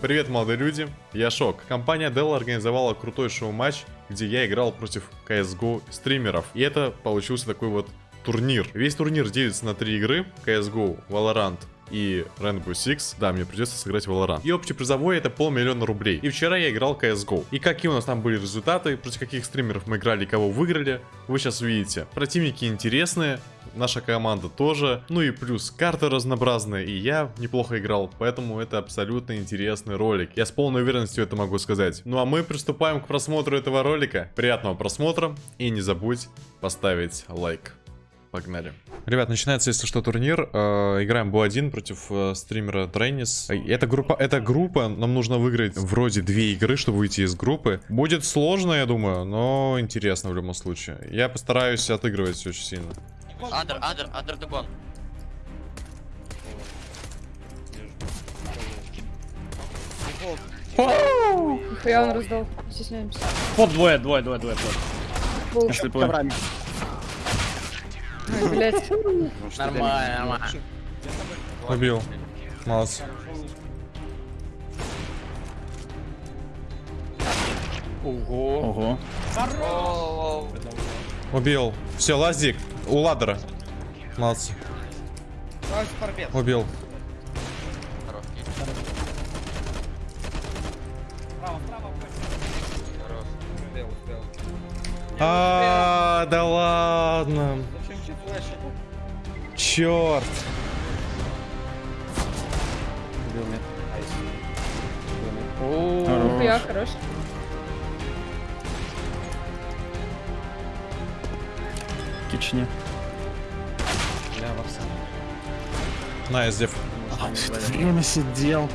Привет, молодые люди, я Шок. Компания Dell организовала крутой шоу-матч, где я играл против CSGO стримеров. И это получился такой вот турнир. Весь турнир делится на три игры. CSGO, Valorant и Rainbow Six. Да, мне придется сыграть Valorant. И общий призовой это полмиллиона рублей. И вчера я играл CSGO. И какие у нас там были результаты, против каких стримеров мы играли, кого выиграли, вы сейчас увидите. Противники интересные, наша команда тоже. Ну и плюс карты разнообразные, и я неплохо играл, поэтому это абсолютно интересный ролик. Я с полной уверенностью это могу сказать. Ну а мы приступаем к просмотру этого ролика. Приятного просмотра и не забудь поставить лайк. Погнали. Ребят, начинается, если что, турнир. Э, играем Бу-1 против э, стримера Трейнис. Это группа, это группа, нам нужно выиграть вроде две игры, чтобы выйти из группы. Будет сложно, я думаю, но интересно в любом случае. Я постараюсь отыгрывать очень сильно. Under, under the gun. Я он раздал, стесняемся. Под двое, двое, двое, двое, под. Ай, блядь. Нормально, нормально. Убил. Молодцы. Ого. Оу. Убил. Все, лазик. У ладера. Молодцы. Убил. Хорош, кит. Хорош. А, да ладно. Черт. Хорош. Я хорош. Кични. Nice, дев. Время сидел.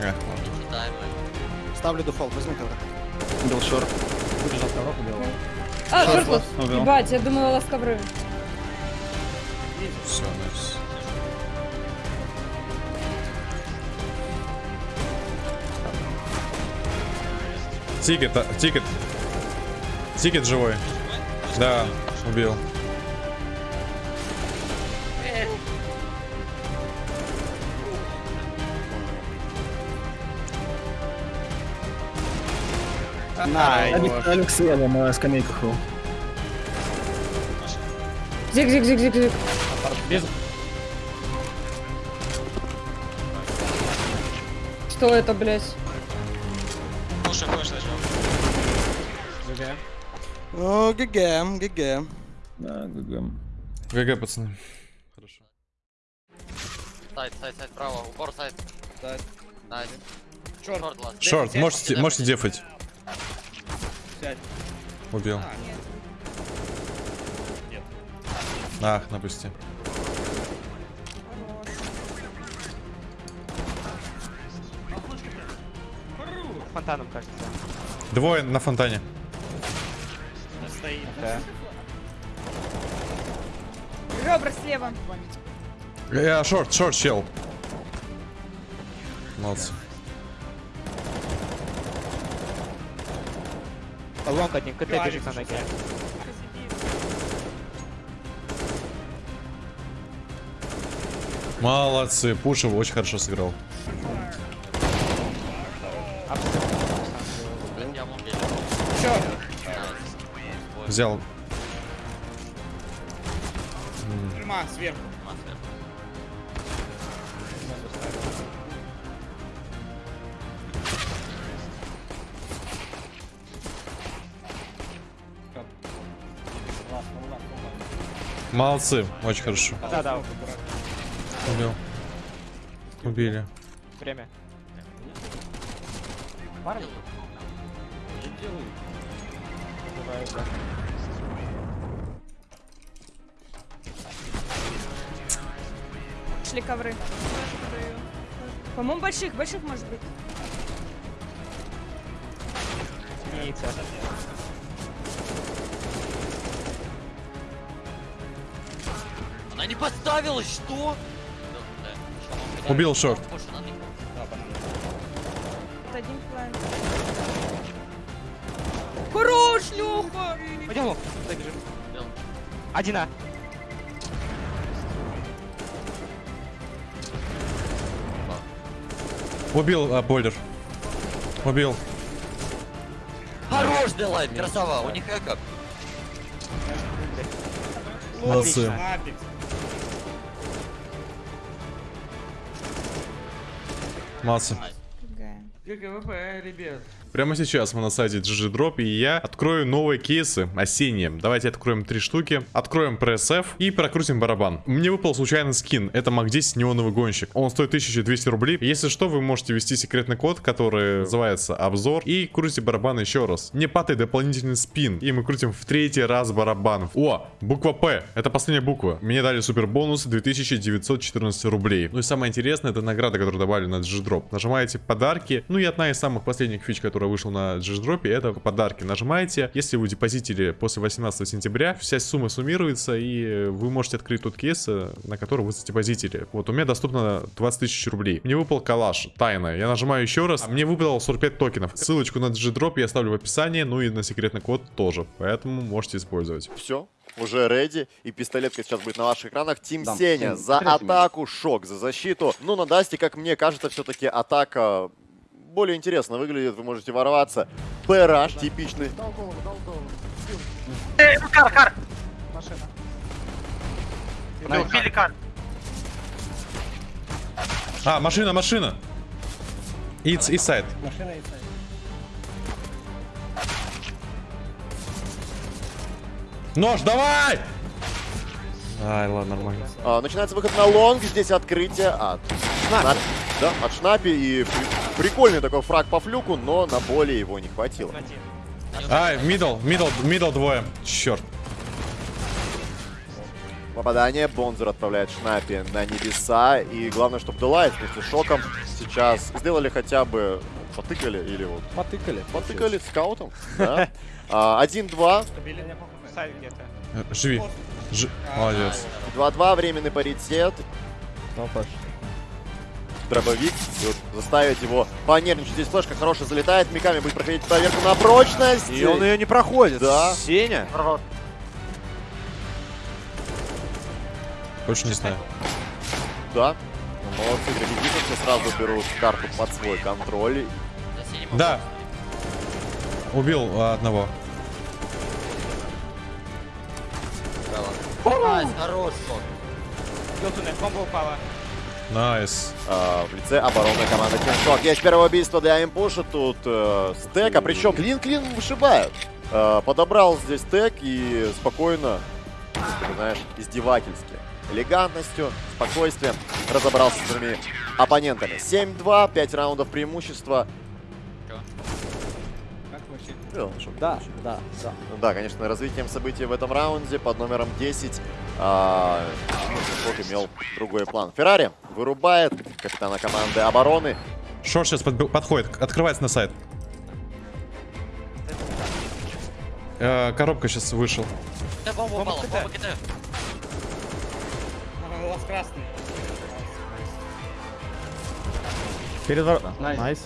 Э, мы. Ставлю дефолт, возьми коврик. Был short. А, Short. Убил. Ебать, я думала, у вас ковры. Все, nice. Тикает, а, тикает. Тикет живой. Да, убил. Алекс слева на скамейках был. Зиг, зиг, зиг, зиг, зиг. Что это, блядь? О, GG, GG. Да, GG. GG, пацаны. Хорошо. Сайт, сайт, сайт, право. Упор сайт. Сайт. Nice. Short. Short, можете, можете дефать. Сядь. Убил. Ах, напусти. Фонтаном, кажется. Двое на фонтане. Да. Ребра слева. Я шорт, шорт, чел. Молодцы. Лонг один, КТ бежит на ноге. Молодцы. Пушев очень хорошо сыграл. Взял. Тюрьма сверху. Молодцы. Очень хорошо. Да, да, Убил. Убили. время. Шли ковры. По-моему, больших, больших может быть. Яйца. Она не подставилась, что? Убил шорт. Один план. Хорош, Леха! Пойдем. Один А. Убил а, boiler. Убил. Хорош, Делайт, красава, у них эко. Молодцы. Молодцы. GG. GG WP, ребят. Прямо сейчас мы на сайте GG Drop, и я открою новые кейсы осенние. Давайте откроем три штуки. Откроем PSF и прокрутим барабан. Мне выпал случайный скин. Это MAC-10 неоновый гонщик. Он стоит 1200 рублей. Если что, вы можете ввести секретный код, который называется обзор. И крутите барабан еще раз. Не падает дополнительный спин. И мы крутим в третий раз барабан. О, буква П. Это последняя буква. Мне дали супер бонус 2914 рублей. Ну и самое интересное, это награда, которую добавили на GG Drop. Нажимаете подарки. Ну и одна из самых последних фич, которая вышла на Drop, это подарки. Нажимаете. Если вы депозитили после 18 сентября, вся сумма суммируется, и вы можете открыть тот кейс, э, на который вы задепозитили. Вот у меня доступно 20 тысяч рублей. Мне выпал калаш, тайна. Я нажимаю еще раз. Мне выпало 45 токенов. Ссылочку на Drop я оставлю в описании, ну и на секретный код тоже. Поэтому можете использовать. Все, уже реди. И пистолетка сейчас будет на ваших экранах. Тим Сеня за атаку, шок за защиту. Ну, на Дасте, как мне кажется, все-таки атака более интересно выглядит. Вы можете ворваться. Пэраш типичный. Машина. Убили кар. А, машина, машина. It's inside. Машина и сайт. Нож, давай! Ай, ладно, нормально. А, начинается выход на long. Здесь открытие от Шнапи. Да, от Шнапи. И прикольный такой фраг по флюку, но на более его не хватило. Ай, middle, middle, middle двое. Черт. Попадание. Бонзер отправляет Шнапи на небеса. И главное, чтобы Делайт вместе с Шоком сейчас сделали хотя бы... Потыкали или вот... Потыкали. Потыкали скаутом. Да. А, 1-2. Сайт где-то. Э, Живи. Молодец. 2-2. Временный паритет. Опа. Дробовик. И вот заставить его понервничать. Здесь флешка хорошая залетает. Миками будет проходить проверку на прочность. И он ее не проходит. Да. Сеня. Больше не знаю. Да. Ну, Молодцы, игроки Витаса сразу берут карту под свой контроль. Да. Убил а, одного. Право. Найс, хорош, туннель, бомба упала. Найс. А, в лице оборонной команды Тиншок. Есть первое убийство для импуша. Тут э, стека. Причем клин-клин вышибают. Э, подобрал здесь стек и спокойно, ты знаешь, издевательски. Элегантностью, спокойствием разобрался с своими оппонентами. 7-2, 5 раундов преимущества. Да, да, да. Да, конечно, развитием событий в этом раунде под номером 10 а, Шок имел другой план. Феррари вырубает капитана команды обороны. Шорт сейчас подб- подходит, открывается на сайт. Э, коробка сейчас вышел. Да, бомба упала, бомба КТ. Глаз красный. Перед вор... Найс.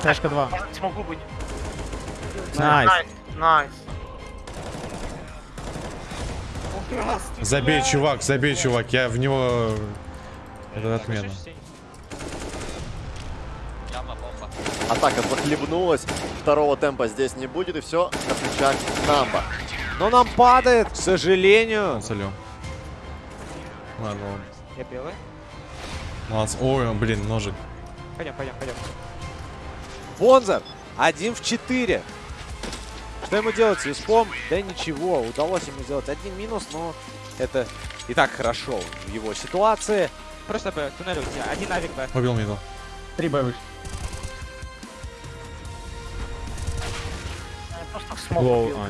Флешка 2. Смогу быть. Найс. Найс. Забей, чувак, забей, чувак. Я в него... Это отмена. Атака захлебнулась. Второго темпа здесь не будет. И все на плечах Намба. Но нам падает, к сожалению. Солю. Ладно, ладно. Я белый. Молодцы. Ой, блин, ножик. Пойдем, пойдем, пойдем. Бонзер. Один в четыре. Что ему делать с виспом? Да ничего, удалось ему сделать один минус, но это и так хорошо в его ситуации. Просто Б, туннель у тебя. Один авик Б. Убил middle. Три Б выше. Low, а.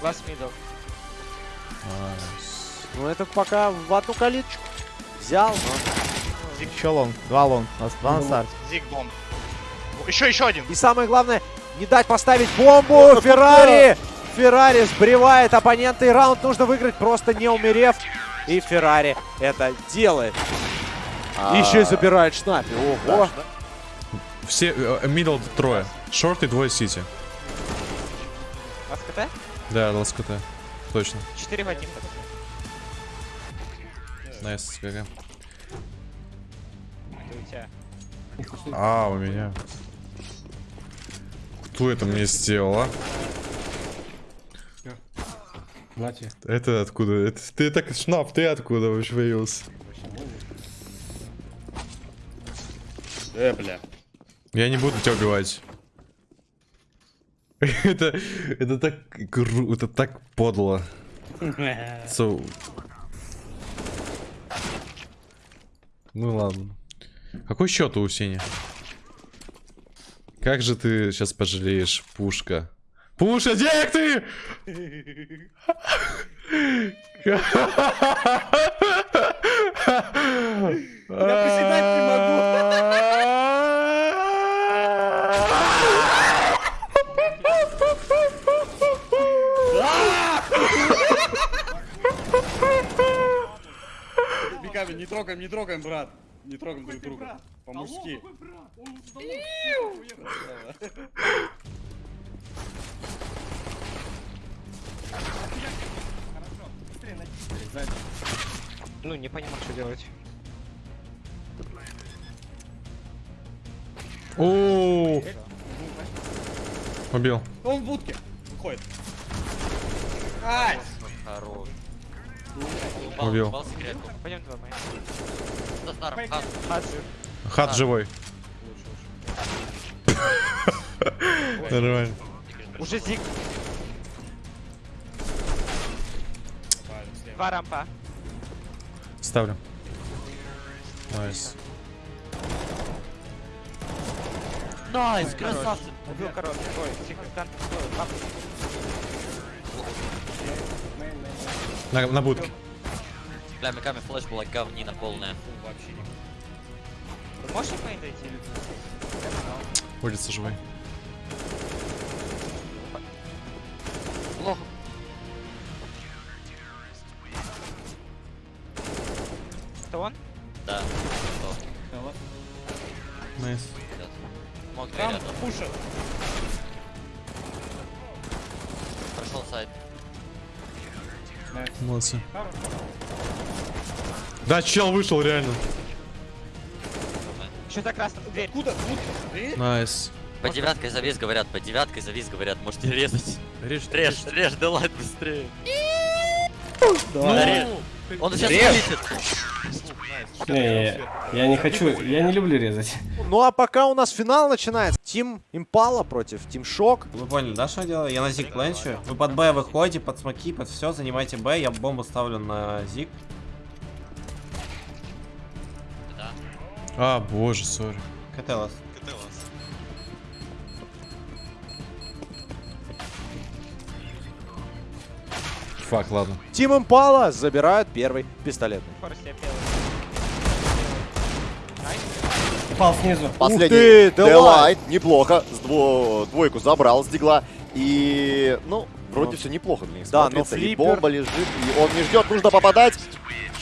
Last middle. Nice. Ну это пока в одну калиточку взял, но... Еще long. Два long. Два на старте. Зиг бомб. Еще, еще один. И самое главное, не дать поставить бомбу. Феррари! Феррари сбривает оппонента, и раунд нужно выиграть, просто не умерев. И Феррари это делает. А, Еще и забирает Шнапи. Ого. Все, э, middle трое. Short и двое CT. Last CT? Да, last CT. Точно. 4 в 1. Nice, GG. Тебя. А, у меня. Кто это мне сделал, а? Платье. Это откуда? Это, ты так, Шнап, ты откуда вообще появился? Э, бля. Я не буду тебя убивать. это, это так гру, это так подло. So... Ну ладно. Какой счет у Сени? Как же ты сейчас пожалеешь, пушка? Пуша, денег ты! Я приседать не Беками, не трогаем, не трогаем, брат. Не трогаем друг друга. По-мужски. Ну, не понимаю, что делать. О, Убил. Он в будке. Уходит. Хорош. Упал, Убил. упал секретку. Пойдем два мои. За старым. Хан. Хаджи. Хат живой. Нормально. Уже зиг. Два рампа. Ставлю. Найс. Найс, красавцы. Убил короткий. Ой, пап. На, на будке. Бля, миками флеш была говнина полная. Ты можешь мейн дойти? Улица живой. Плохо. Это он? Да. Nice. Мог дверь Там рядом. пушат. Прошел сайт. Молодцы. Да, чел вышел реально. Еще за красным. Дверь. Откуда? Э? Nice. По девяткой завис говорят, по девяткой завис говорят, можете резать. Режь, Режь, режь, Делайт быстрее. Да режь. Он сейчас вылетит. Не, я не хочу, я не люблю резать. Ну а пока у нас финал начинается. Тим Импала против Тим Шок. Вы поняли, да, что я делаю? Я на зиг пленчу. Вы под Б выходите, под смоки, под все, занимайте Б, я бомбу ставлю на зиг. А, боже, сори. Кателос. Фак, ладно. Тим Импала забирают первый слепел. Упал снизу. Последний ты, Делайт. Неплохо, с дво- двойку забрал с дигла. И, ну, вроде все неплохо для них Да, смотрится. но И флиппер- бомба лежит, и он не ждет, нужно попадать.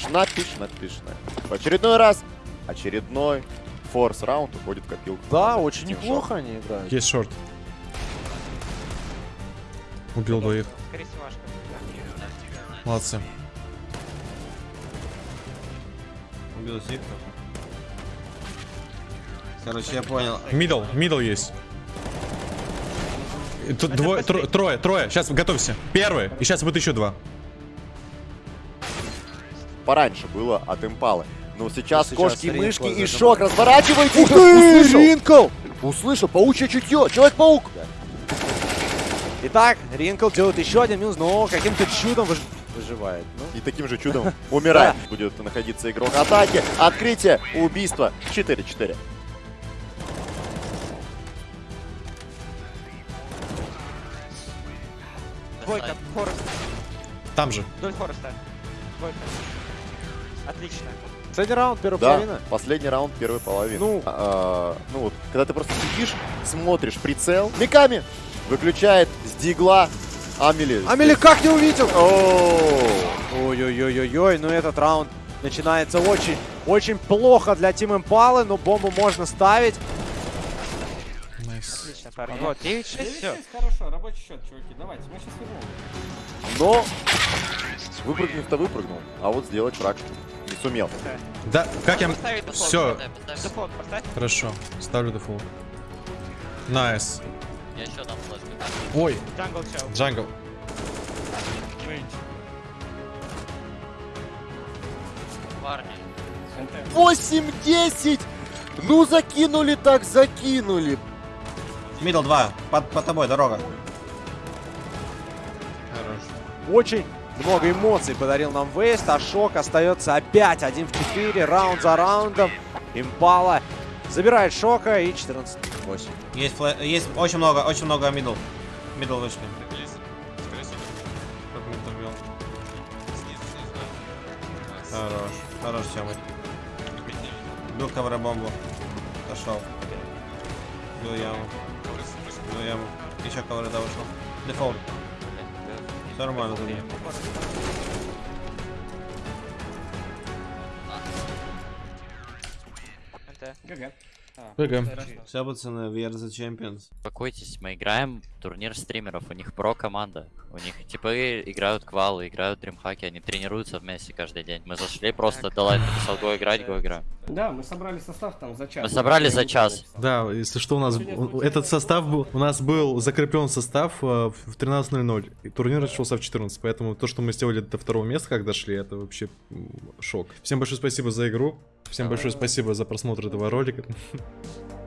Шнапи, шнапи, шнапи. В очередной раз, очередной форс раунд уходит в копилку. Да, очень неплохо они играют. Есть шорт. Убил двоих. Молодцы. Убил зиг. Короче, я понял. Middle, middle есть. Тут двое, тро- трое, трое. Сейчас готовься. Первый. И сейчас будет еще два. Пораньше было от импалы. Но сейчас, сейчас кошки, Ринкл мышки и шок разворачивается. Ух ты, Услышал? Ринкл! Услышал, паучье чутье, Человек-паук. Итак, Ринкл делает еще один минус, но каким-то чудом выж- выживает. Ну, И таким же чудом умирает. Будет находиться игрок атаки. Открытие, убийство. 4-4. Двойка, Форест. Там же. Вдоль Фореста. Двойка. Отлично. Последний раунд, первая Да, половина. последний раунд первой половины. Ну. А, ну вот, когда ты просто сидишь, смотришь прицел, Миками выключает с дигла Амели. Амели как не увидел? Ой-ой-ой-ой-ой, ну этот раунд начинается очень, очень плохо для Team Импалы, но бомбу можно ставить. Nice. Отлично, парни. Вот, 9-6, все. Хорошо, рабочий счет, чуваки. Давайте, мы сейчас вернем. Но выпрыгнув-то выпрыгнул, а вот сделать фраг не сумел. Да, как я... Все, хорошо. Ставлю дефолт. Nice. Я еще дам флешку. Ой, Jungle чел. jungle. Парни. 8-10! Ну закинули так, закинули. Middle 2. Под, под тобой дорога. Хорош. Очень много эмоций подарил нам Вейст, а Шок остается опять 1 в 4, раунд за раундом. Импала забирает Шока и 14-8. Есть, есть очень много, очень много middle. Middle вышли. Хорош. Хорош, Сёмый. Бил ковра бомбу. Дошел. Бил яму. Бил яму. Еще ковра да вышел. Дефолт. Все нормально за ним. GG. WP. Все, пацаны, we are the champions. Успокойтесь, мы играем турнир стримеров, у них про команда. У них типы играют квалы, играют дримхаки, они тренируются вместе каждый день. Мы зашли просто, Далайт написал, go играть, go играем. Да, мы собрали состав там за час. Мы собрали за час. Да, если что, у нас этот состав был, у нас был закреплен состав э, в 13.00. И турнир начался в 14, поэтому то, что мы сделали до второго места, как дошли, это вообще шок. Всем большое спасибо за игру. Всем большое спасибо за просмотр этого ролика. Peace.